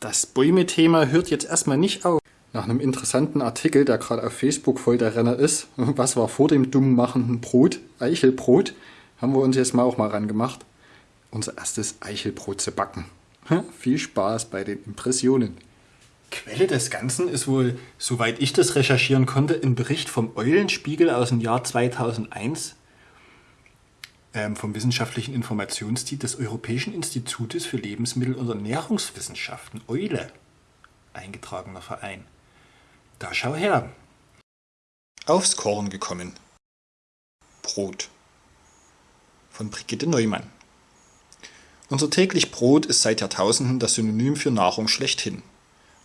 Das Bäume-Thema hört jetzt erstmal nicht auf. Nach einem interessanten Artikel, der gerade auf Facebook voll der Renner ist, was war vor dem dumm machenden Brot, Eichelbrot, haben wir uns jetzt mal auch mal rangemacht, unser erstes Eichelbrot zu backen. Viel Spaß bei den Impressionen. Quelle des Ganzen ist wohl, soweit ich das recherchieren konnte, ein Bericht vom Eulenspiegel aus dem Jahr 2001 ähm, vom Wissenschaftlichen Informationsdienst des Europäischen Institutes für Lebensmittel- und Ernährungswissenschaften, Eule, eingetragener Verein. Da schau her. Aufs Korn gekommen. Brot. Von Brigitte Neumann. Unser täglich Brot ist seit Jahrtausenden das Synonym für Nahrung schlechthin.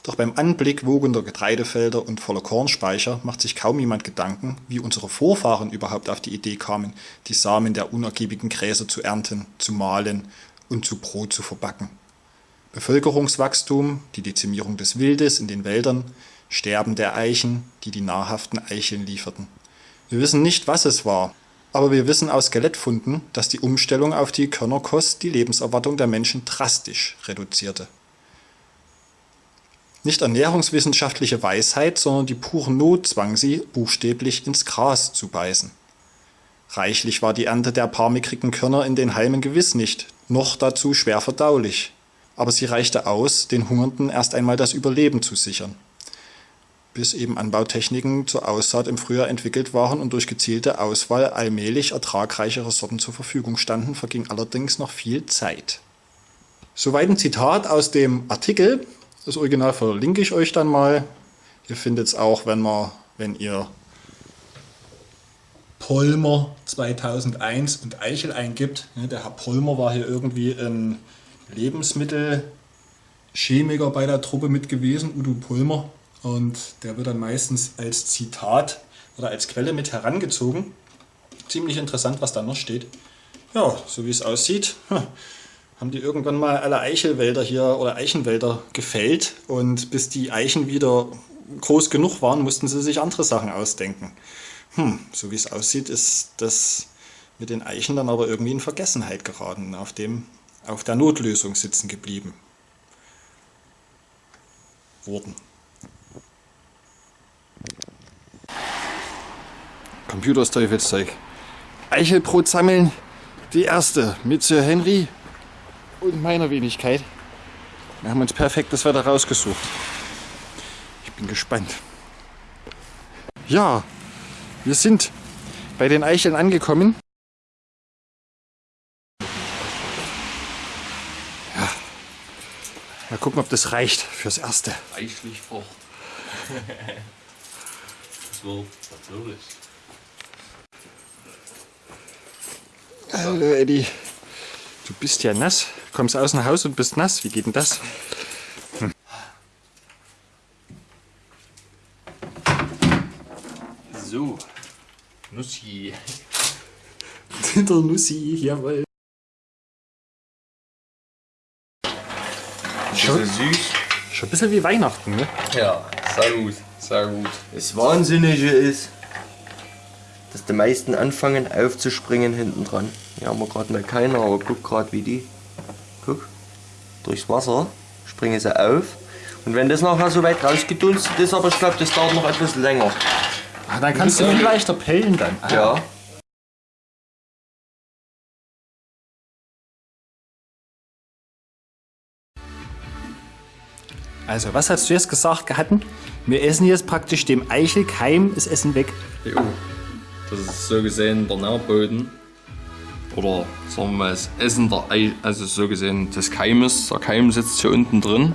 Doch beim Anblick wogender Getreidefelder und voller Kornspeicher macht sich kaum jemand Gedanken, wie unsere Vorfahren überhaupt auf die Idee kamen, die Samen der unergiebigen Gräser zu ernten, zu mahlen und zu Brot zu verbacken. Bevölkerungswachstum, die Dezimierung des Wildes in den Wäldern, Sterben der Eichen, die die nahrhaften Eicheln lieferten. Wir wissen nicht, was es war, aber wir wissen aus Skelettfunden, dass die Umstellung auf die Körnerkost die Lebenserwartung der Menschen drastisch reduzierte. Nicht ernährungswissenschaftliche Weisheit, sondern die pure Not zwang sie, buchstäblich ins Gras zu beißen. Reichlich war die Ernte der paar mickrigen Körner in den Halmen gewiss nicht, noch dazu schwer verdaulich. Aber sie reichte aus, den Hungernden erst einmal das Überleben zu sichern. Bis eben Anbautechniken zur Aussaat im Frühjahr entwickelt waren und durch gezielte Auswahl allmählich ertragreichere Sorten zur Verfügung standen, verging allerdings noch viel Zeit. Soweit ein Zitat aus dem Artikel, das Original verlinke ich euch dann mal. Ihr findet es auch, wenn, man, wenn ihr Polmer 2001 und Eichel eingibt. Der Herr Polmer war hier irgendwie ein Lebensmittelchemiker bei der Truppe mit gewesen, Udo Polmer. Und der wird dann meistens als Zitat oder als Quelle mit herangezogen. Ziemlich interessant, was da noch steht. Ja, so wie es aussieht, haben die irgendwann mal alle Eichelwälder hier oder Eichenwälder gefällt und bis die Eichen wieder groß genug waren, mussten sie sich andere Sachen ausdenken. Hm, so wie es aussieht, ist das mit den Eichen dann aber irgendwie in Vergessenheit geraten, auf, dem, auf der Notlösung sitzen geblieben. Wurden. Computers Teufelszeug. Eichelbrot sammeln, die erste mit Sir Henry und meiner Wenigkeit. Wir haben uns perfektes Wetter rausgesucht. Ich bin gespannt. Ja, wir sind bei den Eicheln angekommen. Ja. Mal gucken, ob das reicht fürs Erste. Reichlich Frucht. das wird natürlich. Hallo Eddie. Du bist ja nass. Kommst aus dem Haus und bist nass. Wie geht denn das? Hm. So, Nussi. Der Nussi, jawohl. Schon süß. Schon ein bisschen wie Weihnachten, ne? Ja, sehr gut, sehr gut. Das Wahnsinnige ist, dass die meisten anfangen aufzuspringen hinten dran. Hier haben wir gerade mal keiner, aber guck gerade wie die. Guck, durchs Wasser springen sie auf. Und wenn das nachher so weit rausgedunstet ist, aber ich glaube, das dauert noch etwas länger. Ah, dann kannst du ihn leichter pellen dann. Ja. Also, was hast du jetzt gesagt gehatten? Wir essen jetzt praktisch dem Eichelkeim das Essen weg. Jo. Das ist so gesehen der Nährboden. Oder sagen wir mal das Essen der Ei, also so gesehen des Keimes. Der Keim sitzt hier unten drin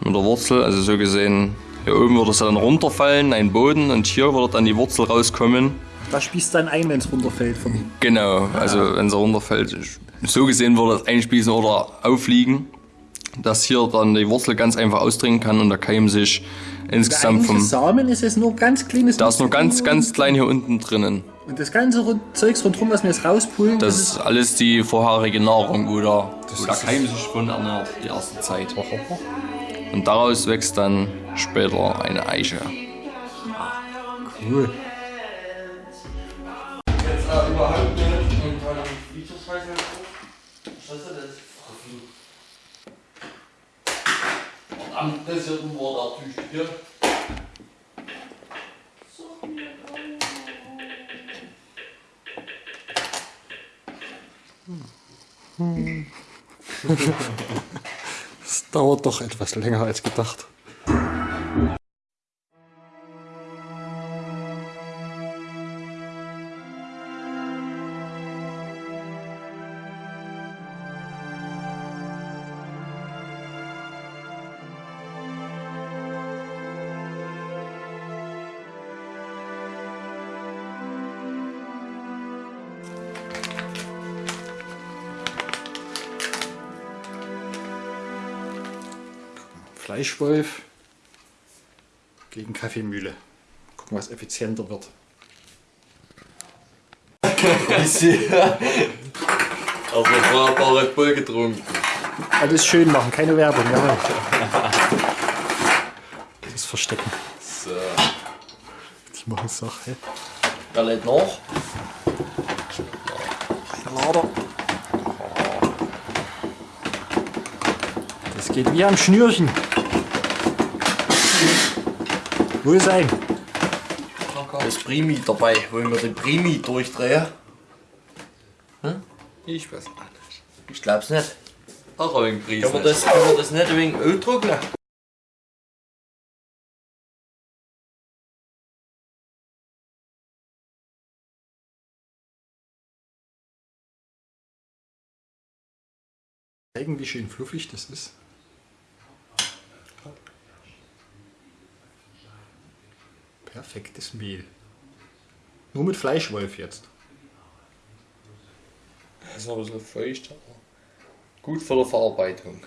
mit der Wurzel. Also so gesehen hier oben würde es dann runterfallen, ein Boden und hier würde dann die Wurzel rauskommen. Da spießt dann ein, wenn es runterfällt. Vom Genau, also wenn es runterfällt. So gesehen würde es einspießen oder aufliegen, dass hier dann die Wurzel ganz einfach ausdringen kann und der Keim sich insgesamt vom... Samen ist es nur ganz kleines. Da ist nur ganz, ganz klein hier unten drinnen. Und das ganze Rund- Zeugs rundherum, was wir jetzt rauspulen, Das ist alles die vorherige Nahrung, wo der, wo der Keim sich von ernährt, die erste Zeit. Und daraus wächst dann später eine Eiche. cool. Jetzt überhaupt nicht. Und dann Features-Scheiße. Was ist das? Anpressierten war der Tüchtige. Es dauert doch etwas länger als gedacht. Fleischwolf gegen Kaffeemühle. Gucken, was effizienter wird. Also vorher ein paar Red Bull getrunken. Alles schön machen, keine Werbung, jawohl. Das Verstecken. So. Die machen Sache. Wer lädt noch? Eine Lader. Das geht wie am Schnürchen. Wohl sein. Das Primi dabei. Wollen wir den Primi durchdrehen? Ich weiß nicht. Ich glaub's nicht. Auch ein Pries. Können wir das, können wir das nicht ein wenig Öl drucken? Zeigen, wie schön fluffig das ist. Perfektes Mehl. Nur mit Fleischwolf jetzt. Das ist noch ein bisschen feucht, aber gut für die Verarbeitung.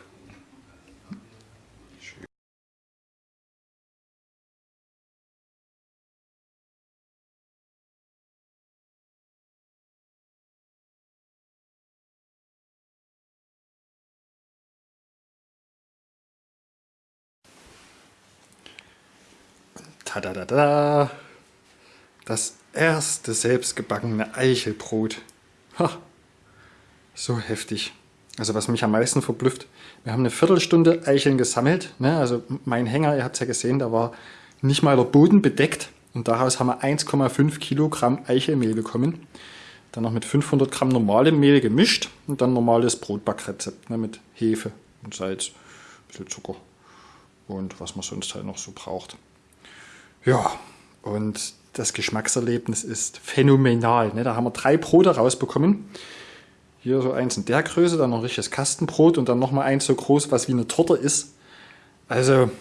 Tadadada. Das erste selbstgebackene Eichelbrot. Ha. So heftig. Also was mich am meisten verblüfft, wir haben eine Viertelstunde Eicheln gesammelt. Ne? Also mein Hänger, ihr habt es ja gesehen, da war nicht mal der Boden bedeckt. Und daraus haben wir 1,5 Kilogramm Eichelmehl bekommen. Dann noch mit 500 Gramm normalem Mehl gemischt und dann normales Brotbackrezept ne? mit Hefe und Salz, ein bisschen Zucker und was man sonst halt noch so braucht. Ja, und das Geschmackserlebnis ist phänomenal. Ne? Da haben wir drei Brote rausbekommen. Hier so eins in der Größe, dann noch ein richtiges Kastenbrot und dann nochmal eins so groß, was wie eine Torte ist. Also,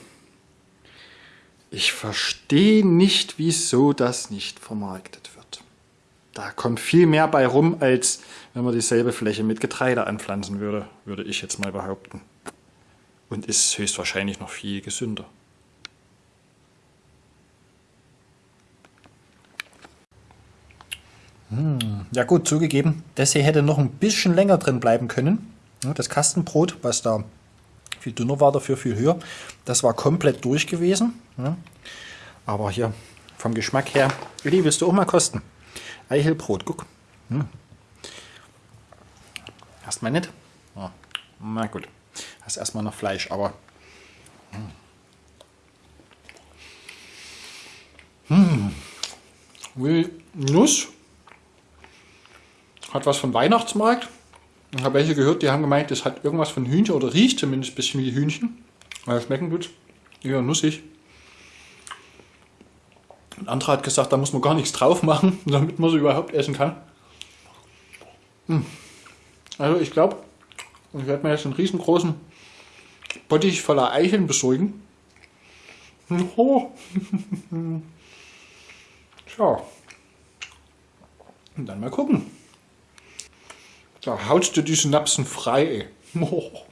ich verstehe nicht, wieso das nicht vermarktet wird. Da kommt viel mehr bei rum, als wenn man dieselbe Fläche mit Getreide anpflanzen würde, würde ich jetzt mal behaupten. Und ist höchstwahrscheinlich noch viel gesünder. Ja gut, zugegeben, das hier hätte noch ein bisschen länger drin bleiben können. Das Kastenbrot, was da viel dünner war, dafür viel höher, das war komplett durch gewesen. Aber hier vom Geschmack her, Willi, willst du auch mal kosten? Eichelbrot, guck. Hm. Erstmal nicht? Ja. Na gut, hast erstmal noch Fleisch, aber... Hm. Will Nuss hat was von Weihnachtsmarkt. Ich habe welche gehört, die haben gemeint, das hat irgendwas von Hühnchen oder riecht zumindest ein bisschen wie Hühnchen. Weil schmecken tut's. Ja, nussig. Ein anderer hat gesagt, da muss man gar nichts drauf machen, damit man sie überhaupt essen kann. Hm. Also ich glaube, ich werde mir jetzt einen riesengroßen Bottich voller Eicheln besorgen. Oh. Tja. Und dann mal gucken. Da haust du die Synapsen frei. Ey.